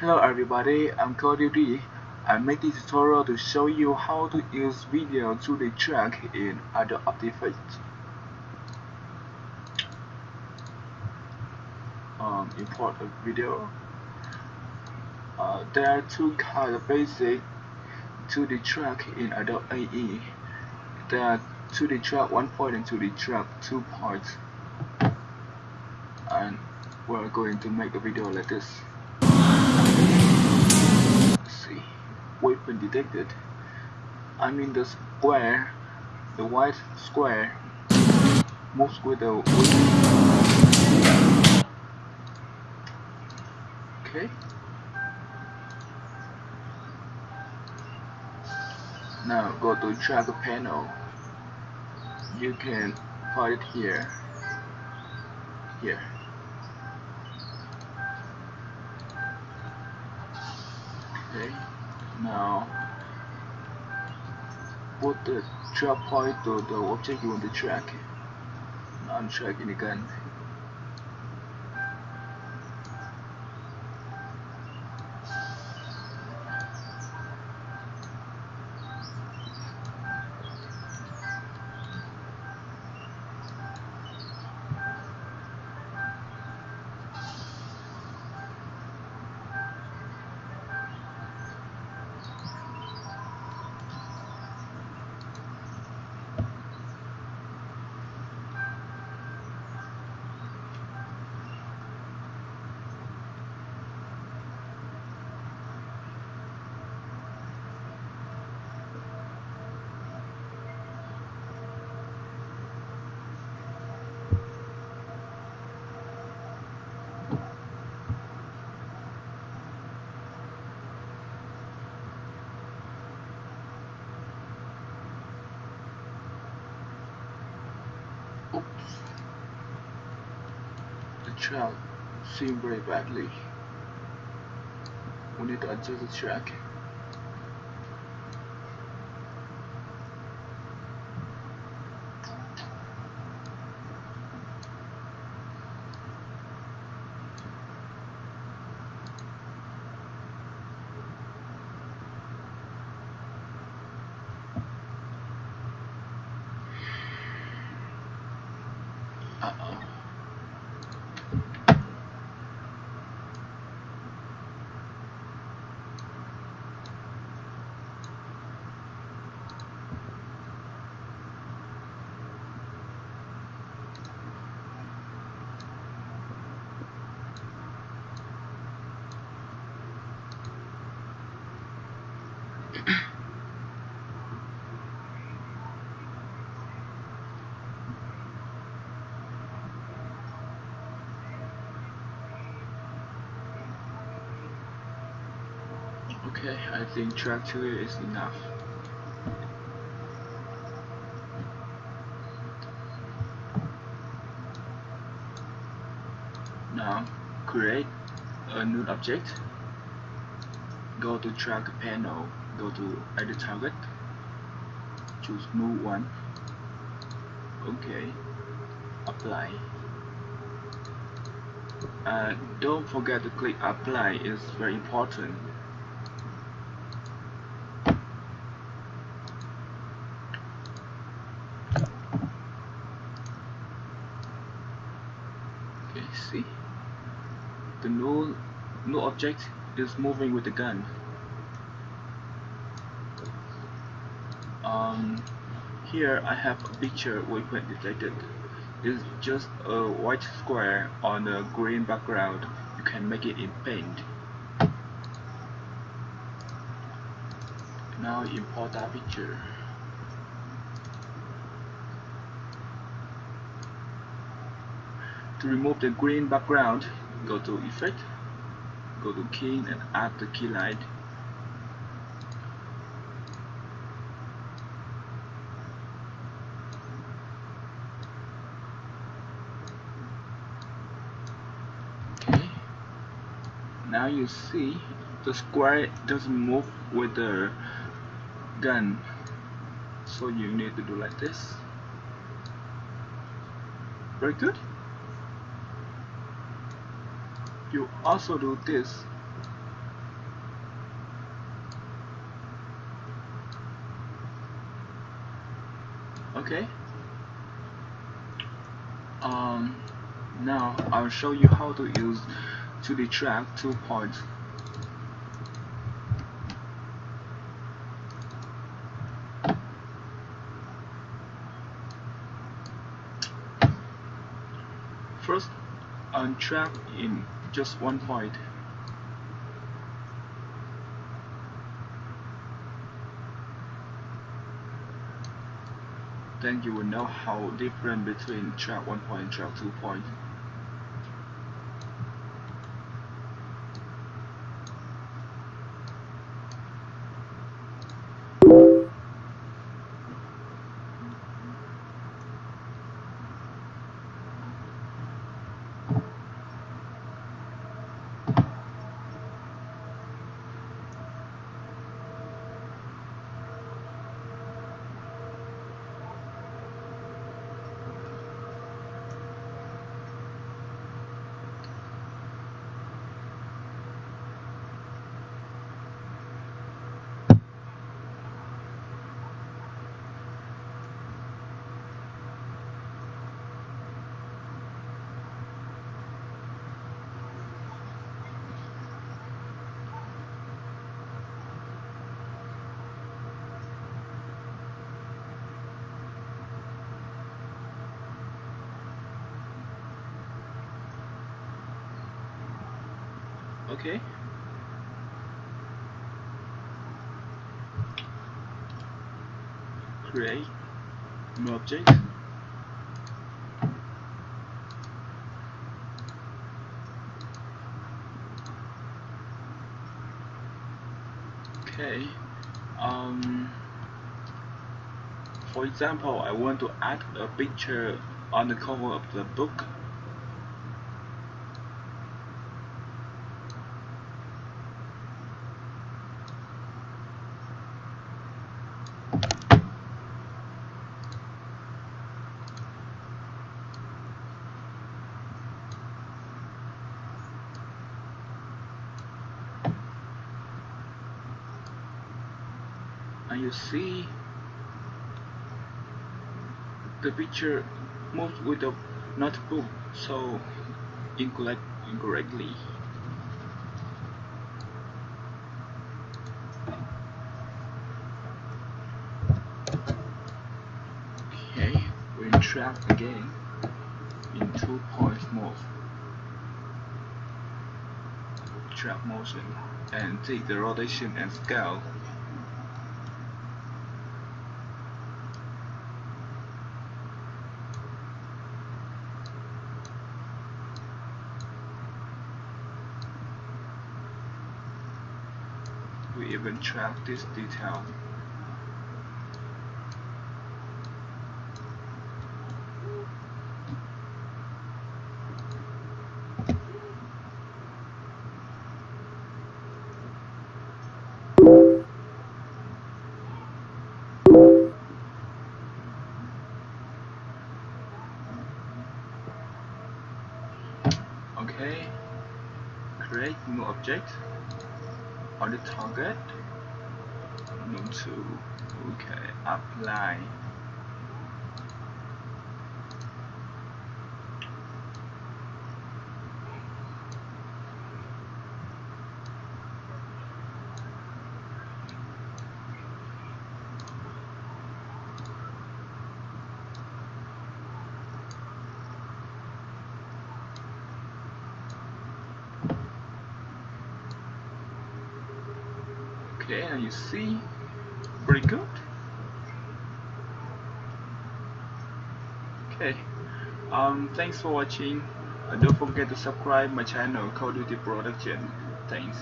Hello everybody, I'm Cody D. I made this tutorial to show you how to use video to the track in Adobe Effects. Um, import a video. Uh, there are two kinds of basic 2D track in Adobe AE. There are 2D track 1 point and 2D track 2 parts. And we're going to make a video like this. See, weapon detected. I mean the square, the white square moves with the weapon. Okay. Now go to track panel. You can put it here. Here. Okay. Now put the track point to the object you want to track. I'm tracking again. Oops. The track seemed very badly. We need to adjust the track. Okay, I think track 2 is enough. Now, create a new object. Go to track panel, go to edit target, choose new one. Okay, apply. Uh, don't forget to click apply, it's very important. See? The new, new object is moving with the gun. Um, here I have a picture weapon detected. It's just a white square on a green background. You can make it in paint. Now import that picture. To remove the green background, go to Effect, go to Key and add the Keylight. Okay. Now you see the square doesn't move with the gun, so you need to do like this. Very good you also do this. Okay. Um, now I'll show you how to use 2D track 2.0 First, untrack in just one point then you will know how different between track 1 point and track 2 point. Okay. Create new object. Okay um for example I want to add a picture on the cover of the book and you see the picture moves with the notebook so incorrect incorrectly. Okay we track again in two point mode track motion and take the rotation and scale we even track this detail. Okay, create new object on the target? No to okay apply okay and you see pretty good. Okay um thanks for watching. Uh, don't forget to subscribe my channel Call Duty Production. Thanks